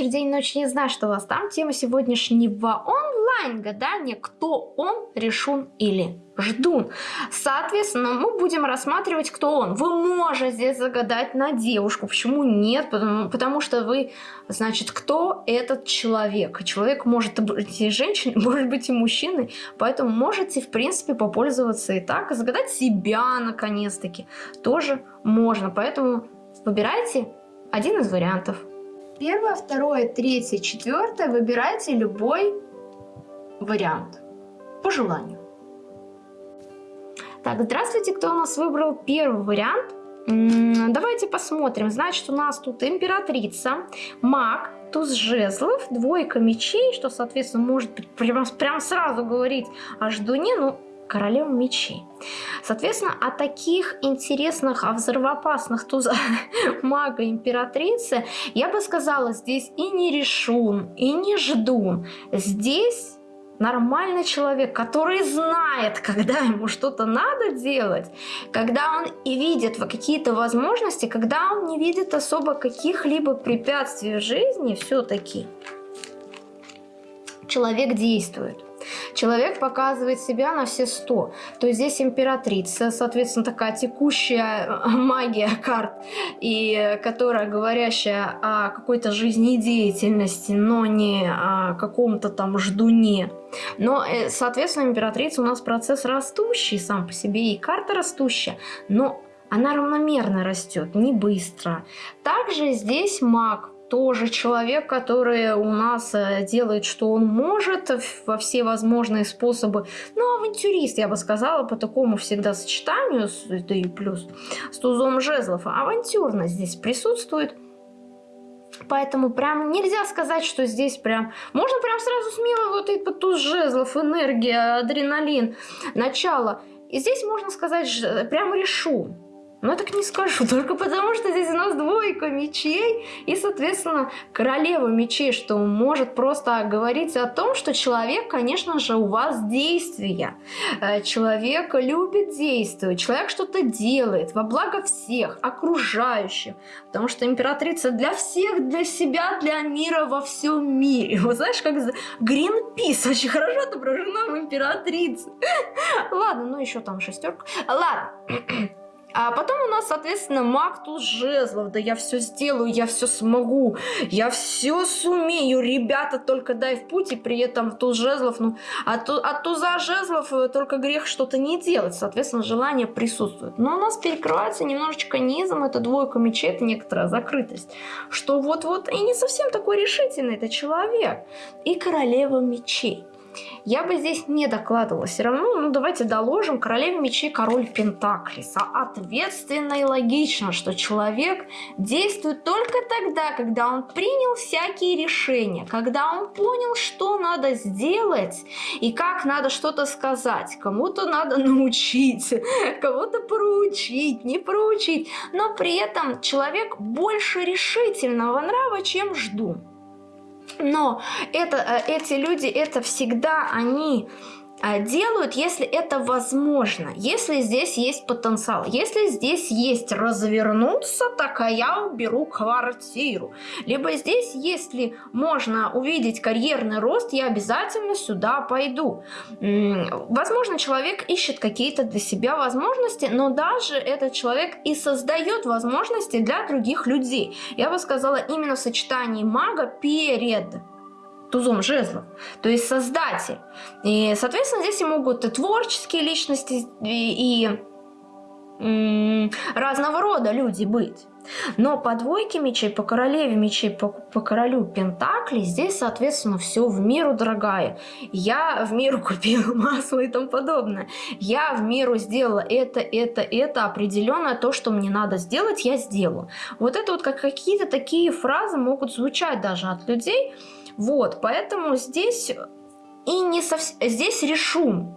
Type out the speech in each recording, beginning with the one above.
вечер, день, ночь, не знаю, что у вас там. Тема сегодняшнего онлайн-гадания «Кто он, решун или ждун?». Соответственно, мы будем рассматривать, кто он. Вы можете загадать на девушку. Почему нет? Потому, потому что вы, значит, кто этот человек. Человек может быть и женщиной, может быть и мужчиной. Поэтому можете, в принципе, попользоваться и так. Загадать себя, наконец-таки, тоже можно. Поэтому выбирайте один из вариантов. Первое, второе, третье, четвертое. Выбирайте любой вариант. По желанию. Так, здравствуйте, кто у нас выбрал первый вариант? Давайте посмотрим. Значит, у нас тут императрица, маг, туз жезлов, двойка мечей, что, соответственно, может прям, прям сразу говорить о ждуне, ну, королева мечей. Соответственно, о таких интересных, о взрывоопасных тузах мага императрицы я бы сказала, здесь и не решун, и не ждун. Здесь нормальный человек, который знает, когда ему что-то надо делать, когда он и видит какие-то возможности, когда он не видит особо каких-либо препятствий в жизни, все-таки человек действует. Человек показывает себя на все сто. То есть здесь императрица, соответственно, такая текущая магия карт, и которая говорящая о какой-то жизнедеятельности, но не о каком-то там ждуне. Но, э, соответственно, императрица у нас процесс растущий сам по себе, и карта растущая, но она равномерно растет, не быстро. Также здесь маг тоже человек, который у нас э, делает, что он может во все возможные способы. Ну, авантюрист, я бы сказала, по такому всегда сочетанию, да и плюс с тузом жезлов. Авантюрность здесь присутствует. Поэтому прям нельзя сказать, что здесь прям... Можно прям сразу смело вот этот туз жезлов, энергия, адреналин, начало. И здесь можно сказать, прям решу. Но так не скажу, только потому что здесь у нас двойка мечей и, соответственно, королева мечей, что может просто говорить о том, что человек, конечно же, у вас действия. Э, человек любит действовать, человек что-то делает во благо всех, окружающих. Потому что императрица для всех, для себя, для мира во всем мире. Вот знаешь, как Гринпис очень хорошо отображена в императрице. Ладно, ну еще там шестерка. Ладно. А потом у нас, соответственно, маг туз жезлов. Да я все сделаю, я все смогу, я все сумею. Ребята, только дай в путь, и при этом туз жезлов, ну, от, от туза жезлов только грех что-то не делать. Соответственно, желание присутствует. Но у нас перекрывается немножечко низом, это двойка мечей, это некоторая закрытость. Что вот-вот и не совсем такой решительный это человек. И королева мечей. Я бы здесь не докладывала. Все равно, ну давайте доложим. Королева мечей, король Пентаклей. Соответственно и логично, что человек действует только тогда, когда он принял всякие решения, когда он понял, что надо сделать и как надо что-то сказать. Кому-то надо научить, кого-то проучить, не проучить. Но при этом человек больше решительного нрава, чем жду. Но это, э, эти люди, это всегда они делают, если это возможно, если здесь есть потенциал. Если здесь есть развернуться, так а я уберу квартиру. Либо здесь, если можно увидеть карьерный рост, я обязательно сюда пойду. Возможно, человек ищет какие-то для себя возможности, но даже этот человек и создает возможности для других людей. Я бы сказала, именно в сочетании мага перед тузом жезлов, то есть создатель. И, соответственно, здесь и могут и творческие личности, и, и разного рода люди быть. Но по двойке мечей, по королеве мечей, по, по королю пентаклей, здесь, соответственно, все в миру дорогая. Я в миру купила масло и тому подобное. Я в миру сделала это, это, это, определенное то, что мне надо сделать, я сделаю. Вот это вот как какие-то такие фразы могут звучать даже от людей, вот, поэтому здесь и не совсем... Здесь решу.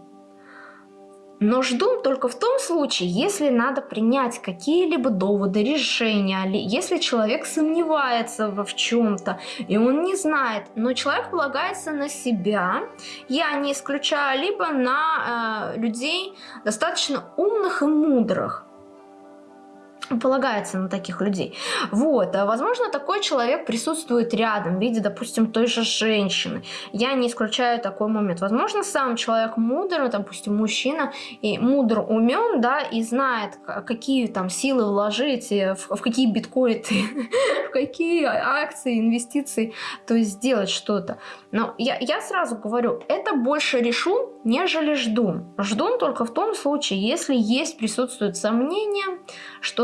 Но жду только в том случае, если надо принять какие-либо доводы, решения, если человек сомневается во в чем-то, и он не знает, но человек полагается на себя, я не исключаю, либо на э, людей достаточно умных и мудрых. Полагается на таких людей. Вот, а возможно, такой человек присутствует рядом в виде, допустим, той же женщины. Я не исключаю такой момент. Возможно, сам человек мудр, допустим, мужчина, и мудр умен, да, и знает, какие там силы вложить, в, в какие биткоины, в какие акции, инвестиции, то есть сделать что-то. Но я, я сразу говорю, это больше решу, нежели жду. Жду только в том случае, если есть, присутствует сомнение,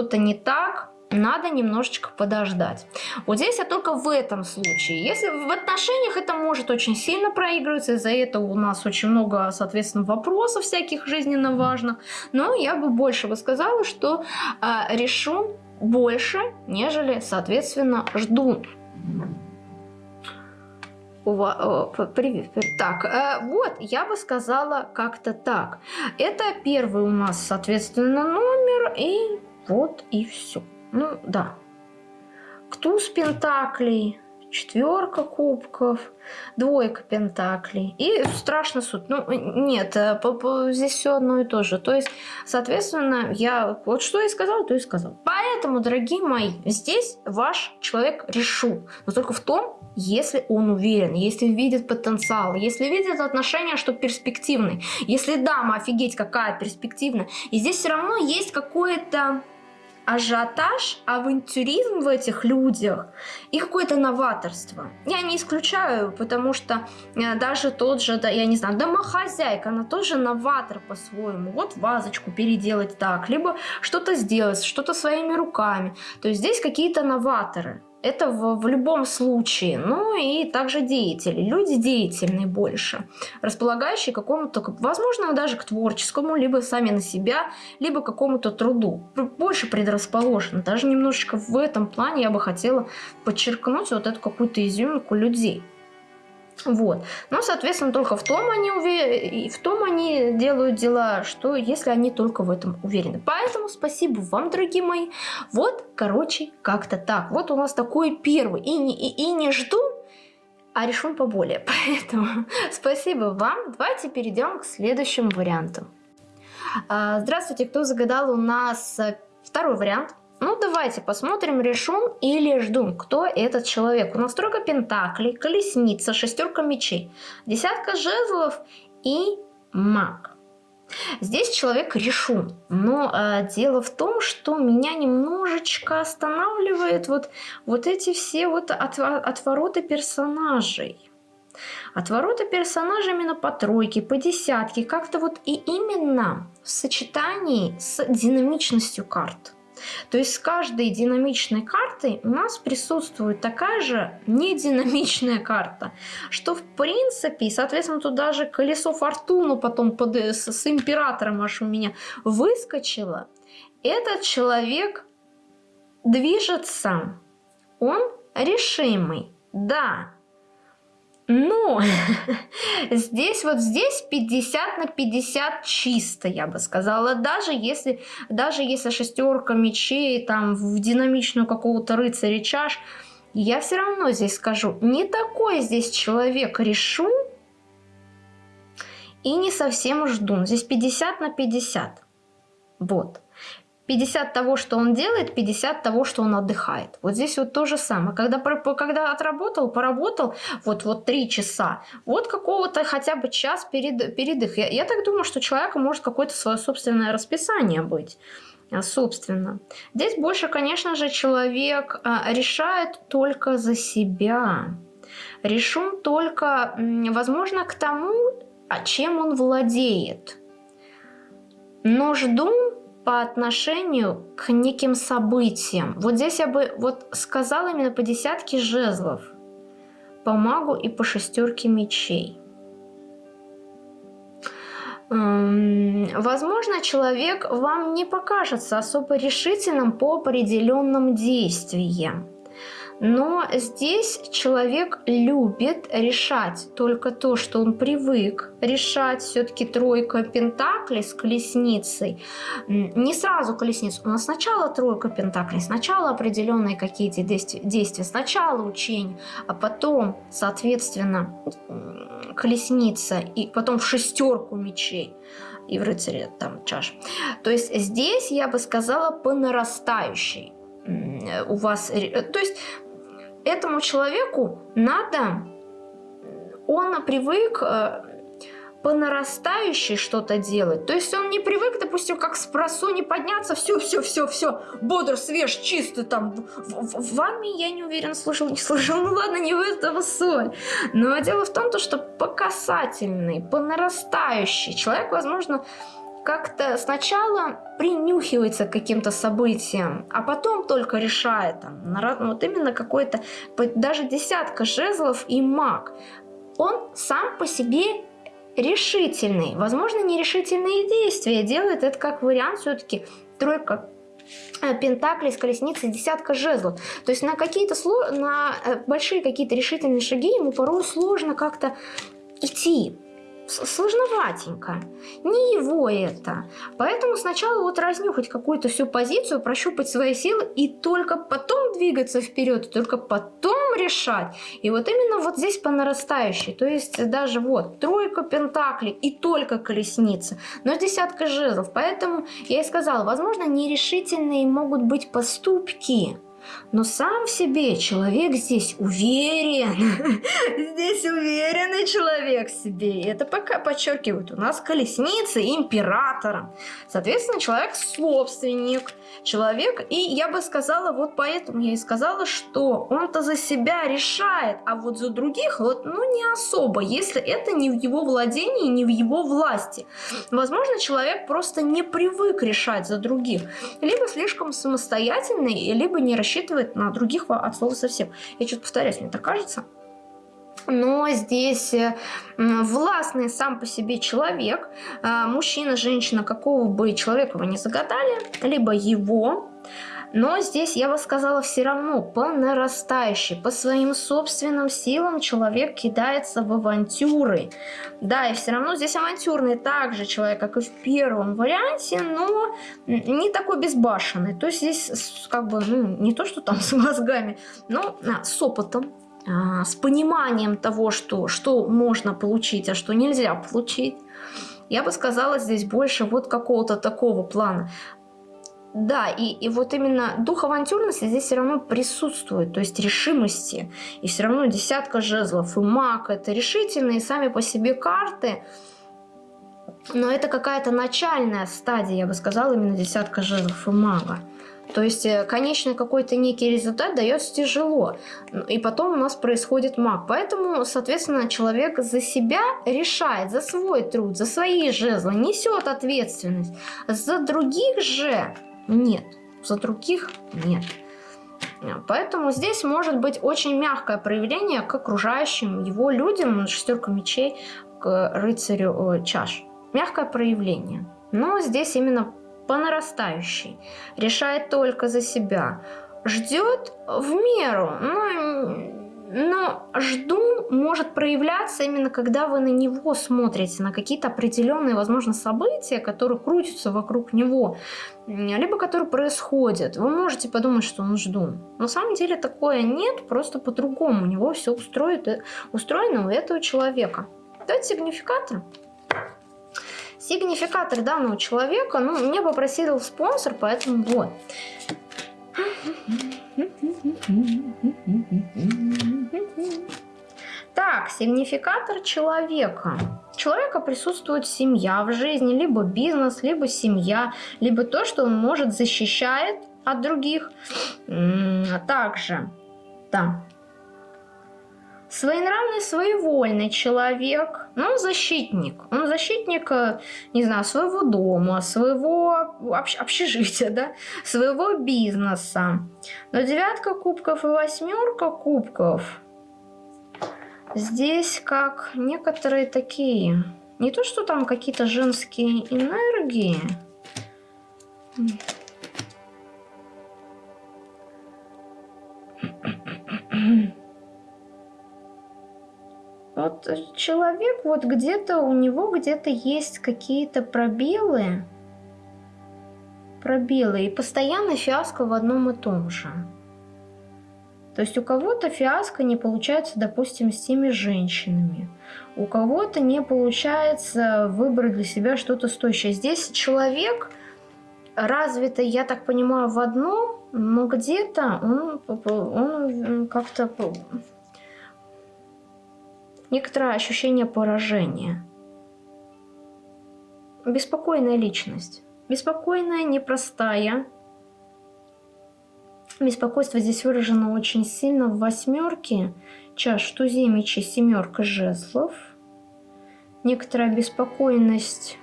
что-то не так, надо немножечко подождать. Вот здесь я только в этом случае. Если в отношениях это может очень сильно проигрываться, из-за этого у нас очень много, соответственно, вопросов всяких жизненно важных. Но я бы больше бы сказала, что э, решу больше, нежели, соответственно, жду. Привет. Так, э, вот, я бы сказала как-то так. Это первый у нас, соответственно, номер, и вот и все. Ну, да. Туз пентаклей, четверка кубков, двойка пентаклей и страшный суд. Ну, нет, э, здесь все одно и то же. То есть, соответственно, я вот что и сказал, то и сказал. Поэтому, дорогие мои, здесь ваш человек решил. Но только в том, если он уверен, если видит потенциал, если видит отношения, что перспективный. Если дама, офигеть, какая перспективная. И здесь все равно есть какое-то ажиотаж, авантюризм в этих людях и какое-то новаторство. Я не исключаю, потому что э, даже тот же, да, я не знаю, домохозяйка, она тоже новатор по-своему. Вот вазочку переделать так, либо что-то сделать, что-то своими руками. То есть здесь какие-то новаторы. Это в, в любом случае. Ну и также деятели. Люди деятельные больше. Располагающие какому-то, возможно, даже к творческому, либо сами на себя, либо какому-то труду. Больше предрасположены. Даже немножечко в этом плане я бы хотела подчеркнуть вот эту какую-то изюминку людей. Вот. Но, соответственно, только в том они увер... в том они делают дела, что если они только в этом уверены. Поэтому спасибо вам, дорогие мои. Вот, короче, как-то так. Вот у нас такой первый. И не, и, и не жду, а решим поболее. Поэтому спасибо вам. Давайте перейдем к следующему варианту. А, здравствуйте, кто загадал у нас э, второй вариант. Ну, давайте посмотрим, решим или ждем, кто этот человек. У нас тройка пентаклей, колесница, шестерка мечей, десятка жезлов и маг. Здесь человек решен, но э, дело в том, что меня немножечко останавливает вот, вот эти все вот от, отвороты персонажей. Отвороты персонажей именно по тройке, по десятке, как-то вот и именно в сочетании с динамичностью карт. То есть с каждой динамичной картой у нас присутствует такая же нединамичная карта, что в принципе, соответственно, тут даже колесо фортуны потом под, с, с императором аж у меня выскочило. Этот человек движется, он решимый, да, но здесь вот здесь 50 на 50 чисто, я бы сказала. Даже если, даже если шестерка мечей там в динамичную какого-то рыцаря чаш, я все равно здесь скажу, не такой здесь человек решу и не совсем жду. Здесь 50 на 50. Вот. 50 того, что он делает, 50 того, что он отдыхает. Вот здесь вот то же самое. Когда, когда отработал, поработал, вот, вот 3 часа, вот какого-то хотя бы час перед, передых. Я, я так думаю, что у человека может какое-то свое собственное расписание быть а, собственно. Здесь больше, конечно же, человек а, решает только за себя. Решен только, возможно, к тому, а чем он владеет. Но жду по отношению к неким событиям. Вот здесь я бы вот сказала именно по десятке жезлов, по магу и по шестерке мечей. Возможно, человек вам не покажется особо решительным по определенным действиям. Но здесь человек любит решать только то, что он привык решать. Все-таки тройка пентаклей с колесницей. Не сразу колесницу, у нас сначала тройка пентаклей, сначала определенные какие-то действия, сначала учение, а потом, соответственно, колесница и потом в шестерку мечей. и в рыцаре там чаш. То есть здесь я бы сказала по нарастающей. У вас, то есть этому человеку надо, он привык э, по нарастающей что-то делать. То есть он не привык, допустим, как с не подняться, все, все, все, все, бодр, свеж, чистый там. В, в, в армии я не уверен, слушал, не слушал. Ну ладно, не в этом соль. Но дело в том, то, что по касательной, по нарастающей человек, возможно, как-то сначала принюхивается к каким-то событиям, а потом только решает, там, вот именно какой-то, даже десятка жезлов и маг, он сам по себе решительный. Возможно, нерешительные действия делает это как вариант все-таки тройка э, пентаклей с колесницей, десятка жезлов. То есть на какие-то на э, большие какие-то решительные шаги ему порой сложно как-то идти сложноватенько. Не его это. Поэтому сначала вот разнюхать какую-то всю позицию, прощупать свои силы и только потом двигаться вперед, только потом решать. И вот именно вот здесь по нарастающей. То есть даже вот тройка пентаклей и только колесница, но десятка жезлов. Поэтому я и сказала, возможно, нерешительные могут быть поступки, но сам в себе человек здесь уверен. Здесь уверенный человек в себе. И это пока подчеркивают. У нас колесница императора. Соответственно, человек собственник. Человек, и я бы сказала, вот поэтому я и сказала, что он-то за себя решает, а вот за других, вот, ну, не особо, если это не в его владении, не в его власти. Возможно, человек просто не привык решать за других. Либо слишком самостоятельный, либо не рассчитывает на других от слова совсем. Я что-то повторяюсь, мне так кажется. Но здесь э, властный сам по себе человек, э, мужчина, женщина, какого бы человека вы не загадали, либо его, но здесь, я бы сказала, все равно по нарастающей, по своим собственным силам человек кидается в авантюры. Да, и все равно здесь авантюрный также человек, как и в первом варианте, но не такой безбашенный. То есть здесь как бы, ну, не то, что там с мозгами, но а, с опытом, с пониманием того, что, что можно получить, а что нельзя получить. Я бы сказала здесь больше вот какого-то такого плана. Да, и, и вот именно дух авантюрности здесь все равно присутствует, то есть решимости. И все равно десятка жезлов и маг это решительные сами по себе карты. Но это какая-то начальная стадия, я бы сказала, именно десятка жезлов и мага. То есть э, конечный какой-то некий результат дается тяжело. И потом у нас происходит маг. Поэтому, соответственно, человек за себя решает, за свой труд, за свои жезлы, несет ответственность. За других же нет. За других нет. Поэтому здесь может быть очень мягкое проявление к окружающим его людям, шестерка мечей, к рыцарю э, чаш. Мягкое проявление. Но здесь именно по нарастающей. Решает только за себя. Ждет в меру. Но но жду может проявляться именно когда вы на него смотрите, на какие-то определенные, возможно, события, которые крутятся вокруг него, либо которые происходят. Вы можете подумать, что он жду. На самом деле такое нет, просто по-другому. У него все устроит, устроено у этого человека. Давайте сигнификатор. Сигнификатор данного человека, ну, меня попросил спонсор, поэтому вот. Так, сигнификатор человека. Человека присутствует семья в жизни, либо бизнес, либо семья, либо то, что он может защищает от других. Также, да, своенравный, своевольный человек, но он защитник. Он защитник, э, не знаю, своего дома, своего общ общежития, да, своего бизнеса. Но девятка кубков и восьмерка кубков здесь как некоторые такие, не то, что там какие-то женские энергии, Вот человек, вот где-то у него где-то есть какие-то пробелы, пробелы, и постоянно фиаско в одном и том же. То есть у кого-то фиаско не получается, допустим, с теми женщинами. у кого-то не получается выбрать для себя что-то стоящее. Здесь человек развитый, я так понимаю, в одном, но где-то он, он как-то некоторое ощущение поражения. Беспокойная личность. Беспокойная, непростая. Беспокойство здесь выражено очень сильно в восьмерке. Чаш, тузе, мечи, семерка жезлов. Некоторая беспокойность,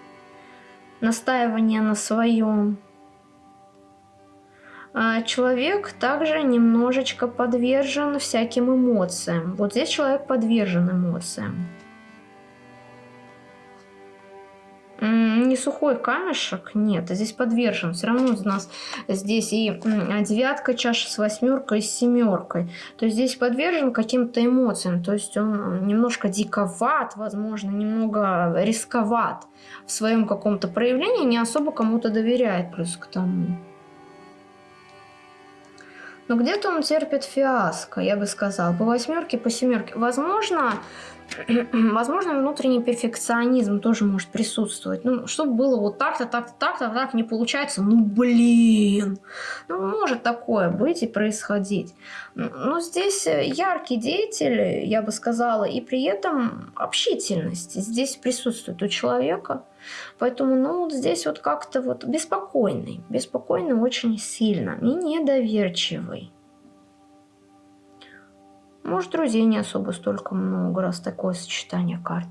настаивание на своем. А человек также немножечко подвержен всяким эмоциям. Вот здесь человек подвержен эмоциям. Не сухой камешек, нет, здесь подвержен. Все равно у нас здесь и девятка чаша с восьмеркой с семеркой. То есть здесь подвержен каким-то эмоциям. То есть он немножко диковат, возможно, немного рисковат в своем каком-то проявлении, не особо кому-то доверяет плюс к тому. Но где-то он терпит фиаско, я бы сказал, по восьмерке, по семерке. Возможно, возможно, внутренний перфекционизм тоже может присутствовать. Ну, чтобы было вот так-то, так-то, так-то, так не получается, ну, блин. Ну, может такое быть и происходить. Но здесь яркий деятель, я бы сказала, и при этом общительность здесь присутствует у человека. Поэтому, ну, вот здесь вот как-то вот беспокойный, беспокойный очень сильно и недоверчивый. Может, друзей не особо столько много, раз такое сочетание карт.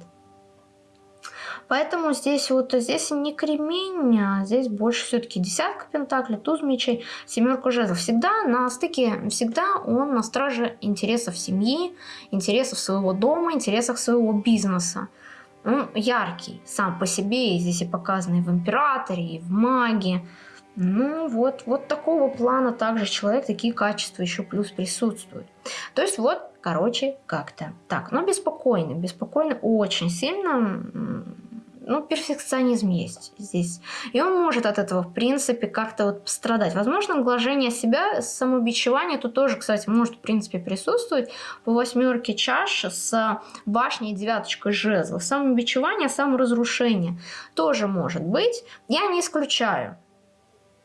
Поэтому здесь вот здесь не кремень, а здесь больше все-таки десятка пентаклей, туз мечей, семерка жезлов. Всегда на стыке, всегда он на страже интересов семьи, интересов своего дома, интересов своего бизнеса. Он яркий сам по себе, и здесь и показанный в императоре, и в маге. Ну вот, вот такого плана также человек, такие качества еще плюс присутствуют. То есть вот, короче, как-то так. Но беспокойно, беспокойно очень сильно ну, перфекционизм есть здесь. И он может от этого, в принципе, как-то вот пострадать. Возможно, глажение себя, самобичевание тут тоже, кстати, может, в принципе, присутствовать. По восьмерке чаш с башней девяточкой жезлов. Самобичевание, саморазрушение тоже может быть. Я не исключаю.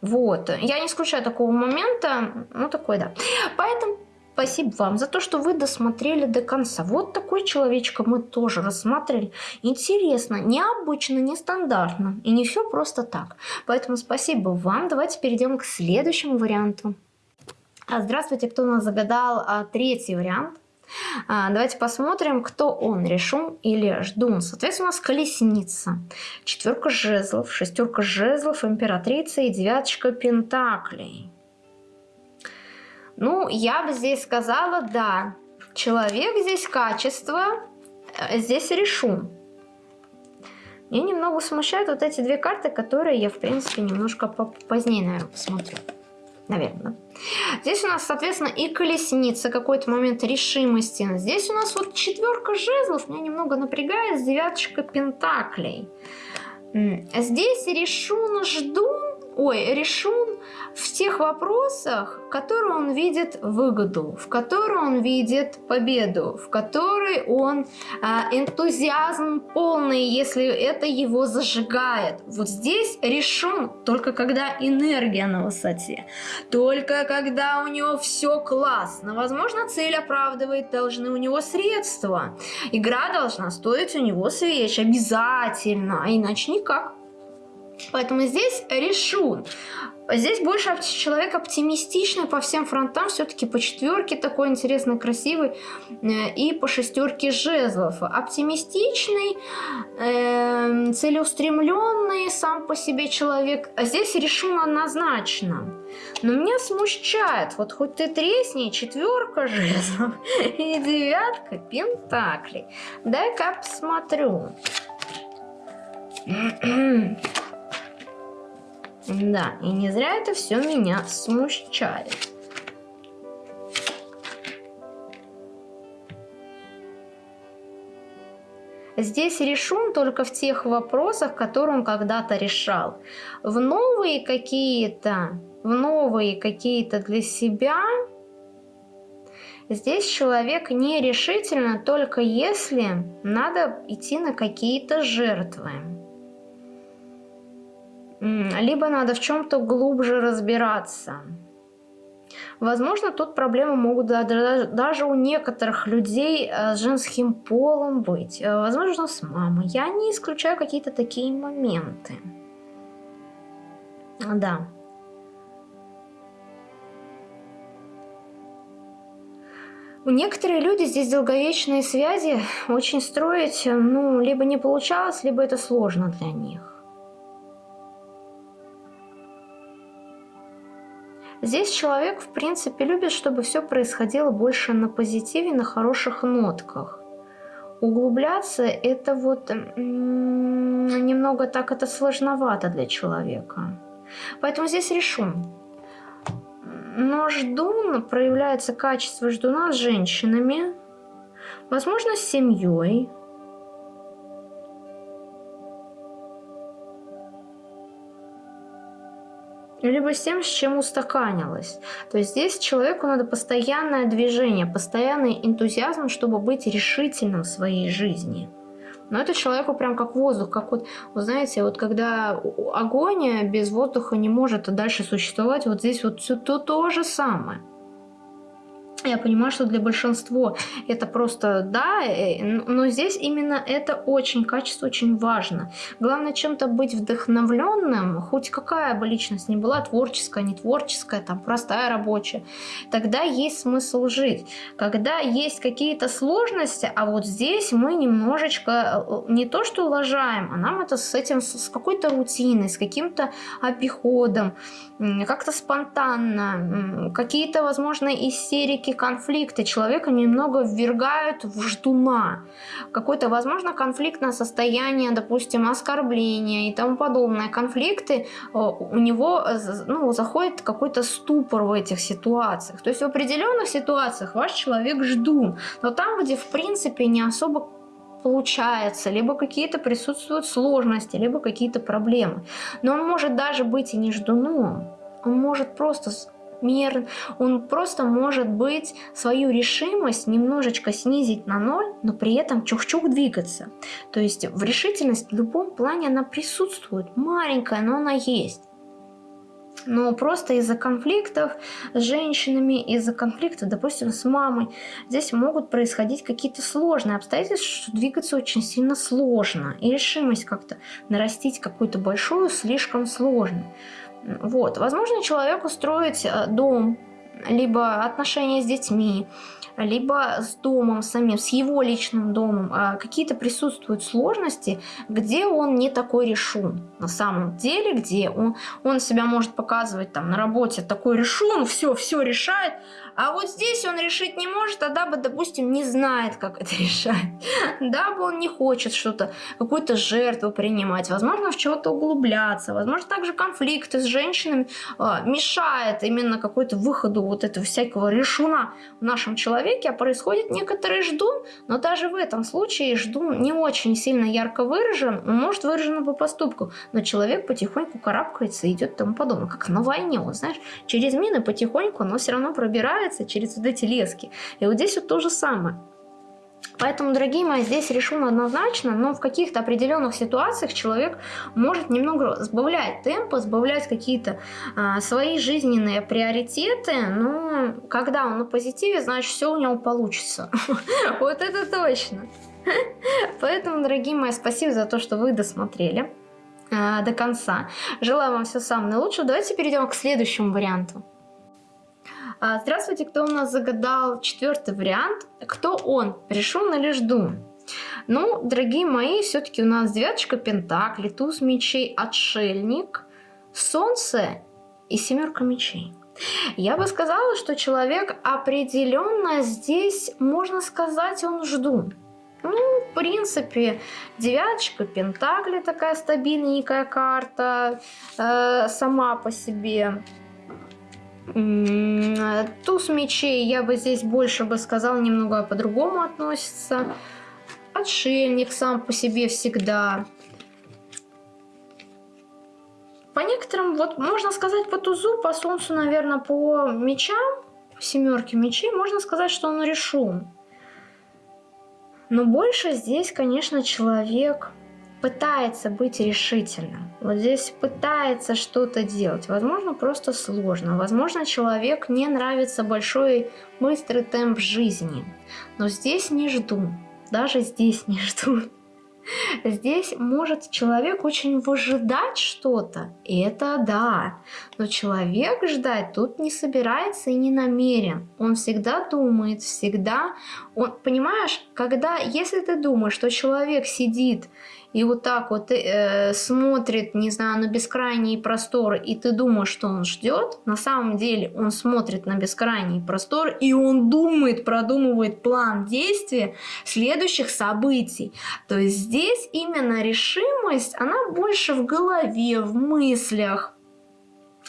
Вот. Я не исключаю такого момента. Ну, такой, да. Поэтому Спасибо вам за то, что вы досмотрели до конца. Вот такой человечка мы тоже рассматривали. Интересно, необычно, нестандартно. И не все просто так. Поэтому спасибо вам. Давайте перейдем к следующему варианту. А, здравствуйте, кто у нас загадал а, третий вариант. А, давайте посмотрим, кто он, решун или ждун. Соответственно, у нас колесница, четверка жезлов, шестерка жезлов, императрица и девяточка пентаклей. Ну, я бы здесь сказала, да, человек здесь качество, э, здесь решу. Меня немного смущают вот эти две карты, которые я, в принципе, немножко позднее, наверное, посмотрю. Наверное. Здесь у нас, соответственно, и колесница, какой-то момент решимости. Здесь у нас вот четверка жезлов, меня немного напрягает, девяточка пентаклей. Здесь решун ждун, ой, решун в тех вопросах, в которые он видит выгоду, в которые он видит победу, в которые он а, энтузиазм полный, если это его зажигает. Вот здесь решен только когда энергия на высоте, только когда у него все классно. Возможно, цель оправдывает должны у него средства. Игра должна стоить у него свеч обязательно, а иначе никак. Поэтому здесь решу. Здесь больше человек оптимистичный по всем фронтам, все-таки по четверке такой интересный, красивый, э, и по шестерке жезлов. Оптимистичный, э, целеустремленный сам по себе человек. А здесь решен однозначно. Но меня смущает, вот хоть ты тресни, четверка жезлов и девятка пентаклей. Дай-ка посмотрю. Да, и не зря это все меня смущает. Здесь решен только в тех вопросах, которые он когда-то решал. В новые какие-то, в новые какие-то для себя Здесь человек нерешительно только если надо идти на какие-то жертвы. Либо надо в чем-то глубже разбираться. Возможно, тут проблемы могут даже у некоторых людей э, с женским полом быть. Э, возможно, с мамой. Я не исключаю какие-то такие моменты. Да. Некоторые люди здесь долговечные связи очень строить, ну, либо не получалось, либо это сложно для них. Здесь человек, в принципе, любит, чтобы все происходило больше на позитиве, на хороших нотках. Углубляться это вот немного так это сложновато для человека. Поэтому здесь решу. Но ждун, проявляется качество ждуна с женщинами, возможно, с семьей, либо с тем, с чем устаканилось. То есть здесь человеку надо постоянное движение, постоянный энтузиазм, чтобы быть решительным в своей жизни. Но это человеку прям как воздух, как вот, вы знаете, вот когда огонь без воздуха не может дальше существовать, вот здесь вот все то, то же самое. Я понимаю, что для большинства это просто да, э, но здесь именно это очень качество очень важно. Главное чем-то быть вдохновленным, хоть какая бы личность ни была, творческая, не творческая, там простая рабочая, тогда есть смысл жить. Когда есть какие-то сложности, а вот здесь мы немножечко э, не то что лажаем, а нам это с этим, с какой-то рутиной, с каким-то обиходом, как-то спонтанно, какие-то, возможно, истерики, конфликты человека немного ввергают в ждуна. Какое-то, возможно, конфликтное состояние, допустим, оскорбления и тому подобное. Конфликты, э, у него ну, заходит какой-то ступор в этих ситуациях. То есть в определенных ситуациях ваш человек ждун, но там, где в принципе не особо получается, либо какие-то присутствуют сложности, либо какие-то проблемы. Но он может даже быть и не ждуном. Он может просто мир, он просто может быть свою решимость немножечко снизить на ноль, но при этом чух-чух двигаться. То есть в решительность в любом плане она присутствует, маленькая, но она есть. Но просто из-за конфликтов с женщинами, из-за конфликтов, допустим, с мамой, здесь могут происходить какие-то сложные обстоятельства, что двигаться очень сильно сложно. И решимость как-то нарастить какую-то большую слишком сложно. Вот. Возможно, человеку строить э, дом, либо отношения с детьми, либо с домом самим, с его личным домом, а какие-то присутствуют сложности, где он не такой решун. На самом деле, где он, он себя может показывать там на работе такой решун, все, все решает, а вот здесь он решить не может, а дабы, допустим, не знает, как это решать. Дабы он не хочет что-то, какую-то жертву принимать, возможно, в чего-то углубляться, возможно, также конфликты с женщинами э, мешает именно какой-то выходу вот этого всякого решуна в нашем человеке, а происходит некоторый ждун, но даже в этом случае ждун не очень сильно ярко выражен, он может выражен по поступку, но человек потихоньку карабкается и идет тому подобное, как на войне, вот знаешь, через мины потихоньку, но все равно пробирается через вот эти лески. И вот здесь вот то же самое. Поэтому, дорогие мои, здесь решено однозначно, но в каких-то определенных ситуациях человек может немного сбавлять темпы, сбавлять какие-то а, свои жизненные приоритеты, но когда он на позитиве, значит все у него получится. Вот это точно. Поэтому, дорогие мои, спасибо за то, что вы досмотрели а, до конца. Желаю вам всего самого наилучшего. Давайте перейдем к следующему варианту. А, здравствуйте, кто у нас загадал четвертый вариант? Кто он, решен или жду? Ну, дорогие мои, все-таки у нас девяточка пентаклей, туз мечей, отшельник, солнце и семерка мечей. Я бы сказала, что человек определенно здесь, можно сказать, он жду. Ну, в принципе, девяточка пентакли такая стабильненькая карта э, сама по себе. Туз мечей я бы здесь больше бы сказал немного по-другому относится. Отшельник сам по себе всегда. По некоторым, вот можно сказать по тузу, по солнцу, наверное, по мечам. семерки мечей, можно сказать, что он решен. Но больше здесь, конечно, человек пытается быть решительным. Вот здесь пытается что-то делать. Возможно, просто сложно. Возможно, человек не нравится большой быстрый темп жизни. Но здесь не жду. Даже здесь не жду. Здесь может человек очень выжидать что-то, и это да. Но человек ждать тут не собирается и не намерен. Он всегда думает, всегда... Он, понимаешь, когда, если ты думаешь, что человек сидит и вот так вот э, смотрит, не знаю, на бескрайние просторы, и ты думаешь, что он ждет, на самом деле он смотрит на бескрайние просторы, и он думает, продумывает план действия следующих событий. То есть здесь именно решимость, она больше в голове, в мыслях,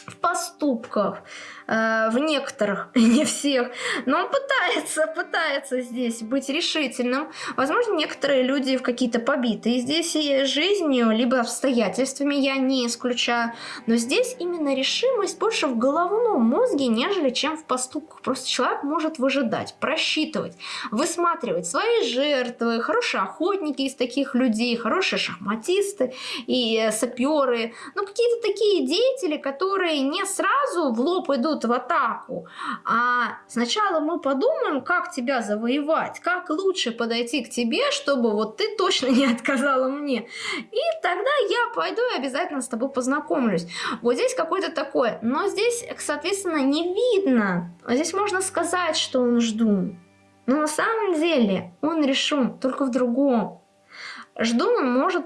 в поступках, э, в некоторых, не всех, но он пытается, пытается здесь быть решительным. Возможно, некоторые люди в какие-то побитые здесь и жизнью, либо обстоятельствами, я не исключаю, но здесь именно решимость больше в головном мозге, нежели чем в поступках. Просто человек может выжидать, просчитывать, высматривать свои жертвы, хорошие охотники из таких людей, хорошие шахматисты и саперы, ну какие-то такие деятели, которые не сразу в лоб идут в атаку, а сначала мы подумаем, как тебя завоевать, как лучше подойти к тебе, чтобы вот ты точно не отказала мне. И тогда я пойду и обязательно с тобой познакомлюсь. Вот здесь какой-то такой, но здесь, соответственно, не видно. Здесь можно сказать, что он жду. Но на самом деле он решен только в другом. Жду он может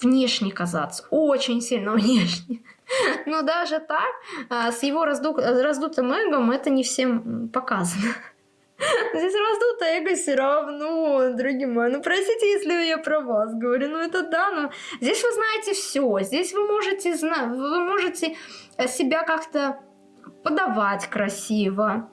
внешне казаться, очень сильно внешне. Но даже так, а, с его разду... раздутым эгом это не всем показано. Здесь раздутое эго все равно, дорогие мои. Ну, простите, если я про вас говорю. Ну, это да, но здесь вы знаете все. Здесь вы можете, знать, вы можете себя как-то подавать красиво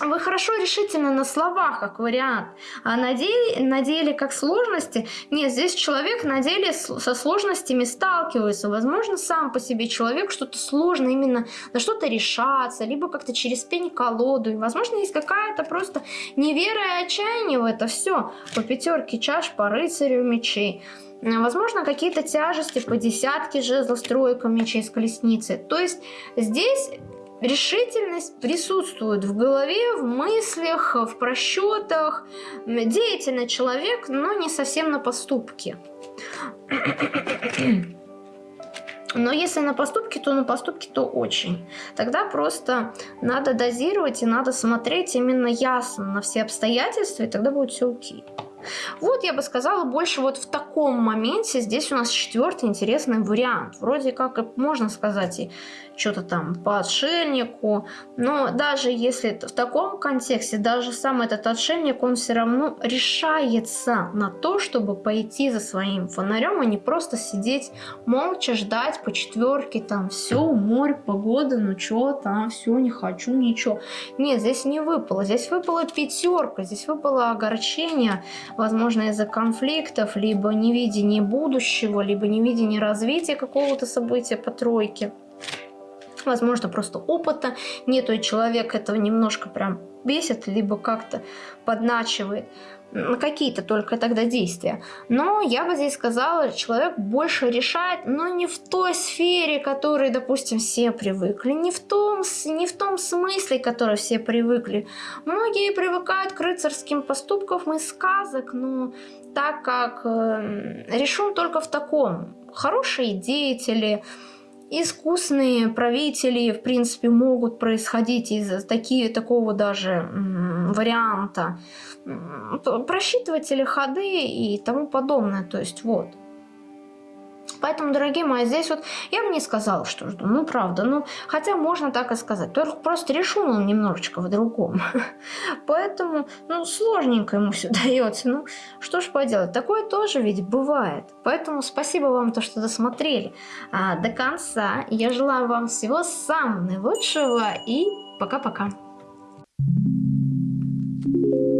вы хорошо решительно на словах, как вариант, а на деле, на деле как сложности, нет, здесь человек на деле со сложностями сталкивается, возможно, сам по себе человек что-то сложно именно на что-то решаться, либо как-то через пень-колоду, и, возможно, есть какая-то просто невера и отчаяние в это все, по пятерке чаш, по рыцарю мечей, Возможно, какие-то тяжести по десятке жезлов, тройка мечей с колесницы. То есть здесь Решительность присутствует в голове, в мыслях, в просчетах. Деятельный человек, но не совсем на поступке. Но если на поступки, то на поступки, то очень. Тогда просто надо дозировать и надо смотреть именно ясно на все обстоятельства, и тогда будет все окей. Вот я бы сказала больше вот в таком моменте здесь у нас четвертый интересный вариант. Вроде как можно сказать и что-то там по отшельнику, но даже если в таком контексте, даже сам этот отшельник, он все равно решается на то, чтобы пойти за своим фонарем, а не просто сидеть молча, ждать по четверке, там все, море, погода, ну что там, все, не хочу, ничего. Нет, здесь не выпало, здесь выпала пятерка, здесь выпало огорчение, возможно, из-за конфликтов, либо невидение будущего, либо невидение развития какого-то события по тройке. Возможно, просто опыта нету, и человек этого немножко прям бесит, либо как-то подначивает на какие-то только тогда действия. Но я бы здесь сказала, человек больше решает, но не в той сфере, которой, допустим, все привыкли, не в том, не в том смысле, который все привыкли. Многие привыкают к рыцарским поступкам из сказок, но так как э, решен только в таком. Хорошие деятели, искусные правители, в принципе, могут происходить из такие, такого даже варианта. Просчитыватели ходы и тому подобное. То есть вот. Поэтому, дорогие мои, здесь вот я бы не сказала, что жду. Ну, правда. Ну, хотя можно так и сказать. Только просто решил он немножечко в другом. Поэтому, ну, сложненько ему все дается. Ну, что ж поделать. Такое тоже ведь бывает. Поэтому спасибо вам, то, что досмотрели а, до конца. Я желаю вам всего самого наилучшего и пока-пока. Thank you.